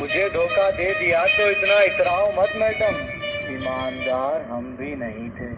मुझे धोखा दे दिया तो इतना इतराओ मत मैडम। ईमानदार हम भी नहीं थे।